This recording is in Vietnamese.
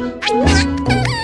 Ha ha ha!